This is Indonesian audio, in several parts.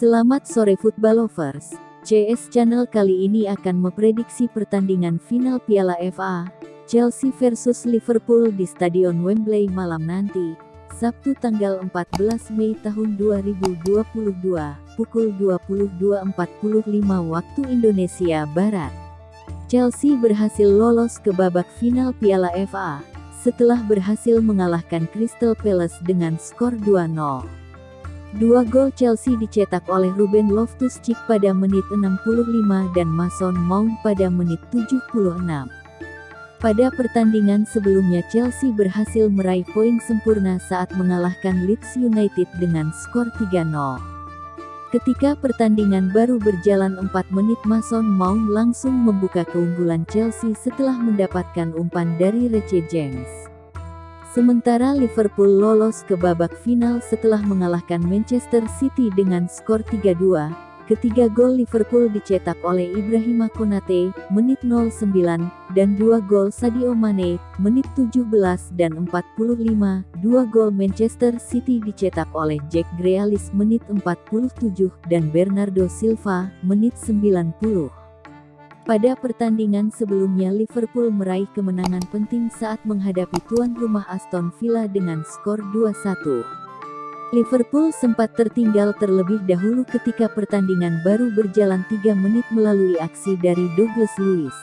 Selamat sore football lovers. CS Channel kali ini akan memprediksi pertandingan final Piala FA, Chelsea versus Liverpool di Stadion Wembley malam nanti, Sabtu tanggal 14 Mei tahun 2022, pukul 22.45 waktu Indonesia Barat. Chelsea berhasil lolos ke babak final Piala FA, setelah berhasil mengalahkan Crystal Palace dengan skor 2-0. Dua gol Chelsea dicetak oleh Ruben Loftus-Cheek pada menit 65 dan Mason Mount pada menit 76. Pada pertandingan sebelumnya Chelsea berhasil meraih poin sempurna saat mengalahkan Leeds United dengan skor 3-0. Ketika pertandingan baru berjalan 4 menit Mason Mount langsung membuka keunggulan Chelsea setelah mendapatkan umpan dari Reece James. Sementara Liverpool lolos ke babak final setelah mengalahkan Manchester City dengan skor 3-2. Ketiga gol Liverpool dicetak oleh Ibrahima Konate, menit 09, dan dua gol Sadio Mane, menit 17 dan 45. Dua gol Manchester City dicetak oleh Jack Grealish menit 47 dan Bernardo Silva, menit 90. Pada pertandingan sebelumnya Liverpool meraih kemenangan penting saat menghadapi tuan rumah Aston Villa dengan skor 2-1. Liverpool sempat tertinggal terlebih dahulu ketika pertandingan baru berjalan 3 menit melalui aksi dari Douglas Luiz.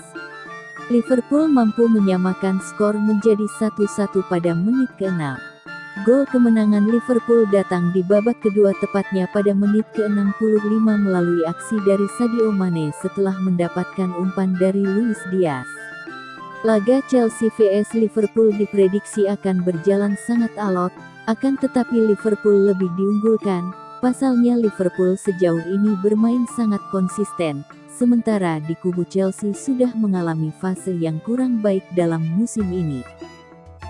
Liverpool mampu menyamakan skor menjadi 1-1 pada menit ke-6. Gol kemenangan Liverpool datang di babak kedua tepatnya pada menit ke-65 melalui aksi dari Sadio Mane setelah mendapatkan umpan dari Luis Diaz. Laga Chelsea vs Liverpool diprediksi akan berjalan sangat alot, akan tetapi Liverpool lebih diunggulkan. Pasalnya Liverpool sejauh ini bermain sangat konsisten, sementara di kubu Chelsea sudah mengalami fase yang kurang baik dalam musim ini.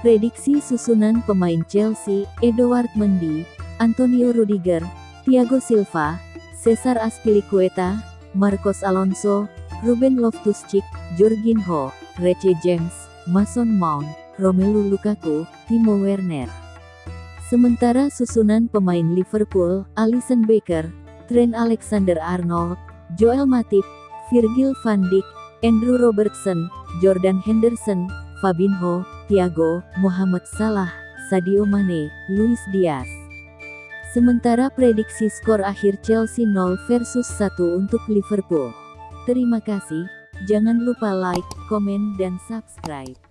Prediksi susunan pemain Chelsea, Edouard Mendy, Antonio Rudiger, Thiago Silva, Cesar Azpilicueta, Marcos Alonso, Ruben Loftus-Cheek, Jorginho, Reece James, Mason Mount, Romelu Lukaku, Timo Werner. Sementara susunan pemain Liverpool, Alisson Becker, Trent Alexander-Arnold, Joel Matip, Virgil van Dijk, Andrew Robertson, Jordan Henderson, Fabinho, Thiago, Muhammad Salah, Sadio Mane, Luis Diaz. Sementara prediksi skor akhir Chelsea 0 versus 1 untuk Liverpool. Terima kasih, jangan lupa like, komen dan subscribe.